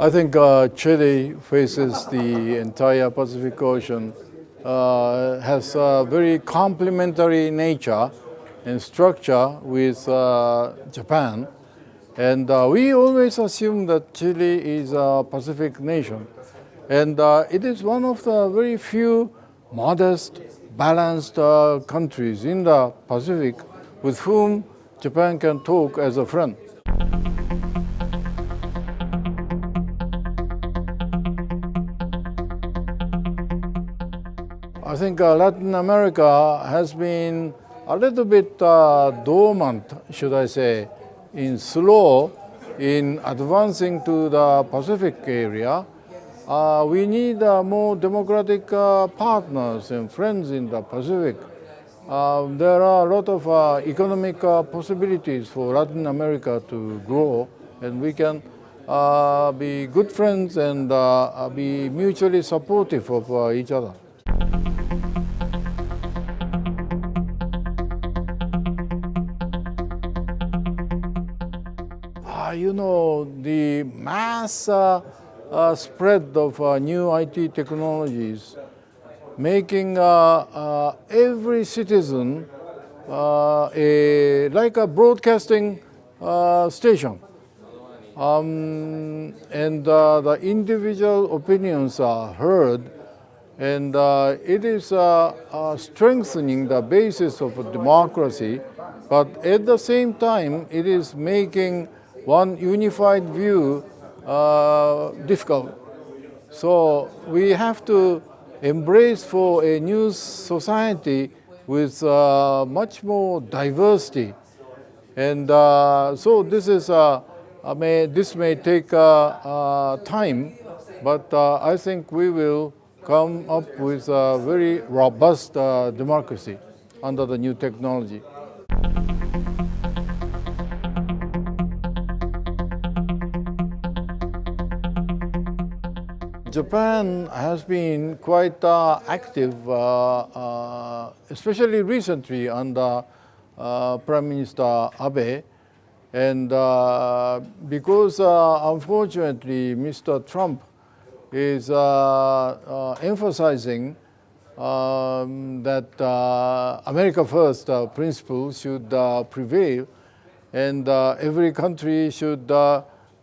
I think uh, Chile faces the entire Pacific Ocean, uh, has a very complementary nature and structure with uh, Japan. And uh, we always assume that Chile is a Pacific nation. And uh, it is one of the very few modest, balanced uh, countries in the Pacific with whom Japan can talk as a friend. I think uh, Latin America has been a little bit uh, dormant, should I say, in slow in advancing to the Pacific area. Uh, we need uh, more democratic uh, partners and friends in the Pacific. Uh, there are a lot of economic possibilities for Latin America to grow, and we can be good friends and be mutually supportive of each other. You know, the mass uh, uh, spread of uh, new IT technologies, making uh, uh, every citizen a, like a broadcasting station. Um, and the individual opinions are heard and uh, it is uh, uh, strengthening the basis of democracy, but at the same time, it is making one unified view uh, difficult. So we have to embrace for a new society with uh, much more diversity. And uh, so this is, uh, may, this may take time, but I think we will come up with a very robust democracy under the new technology. Japan has been quite uh, active, uh, uh, especially recently under uh, Prime Minister Abe. And uh, because uh, unfortunately Mr. Trump is emphasizing um, that America First principle should prevail and every country should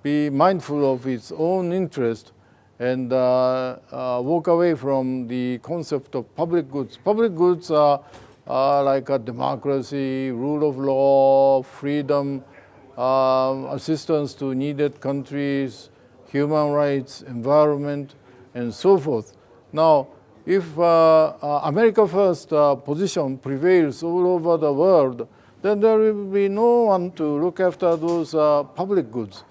be mindful of its own interest and uh, uh, walk away from the concept of public goods. Public goods are, are like a democracy, rule of law, freedom, um, assistance to needed countries, human rights, environment, and so forth. Now, if uh, uh, America First uh, position prevails all over the world, then there will be no one to look after those uh, public goods.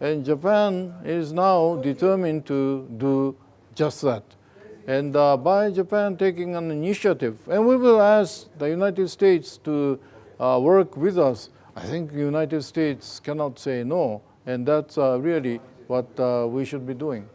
And Japan is now determined to do just that. And uh, by Japan taking an initiative, and we will ask the United States to uh, work with us, I think the United States cannot say no, and that's really what uh, we should be doing.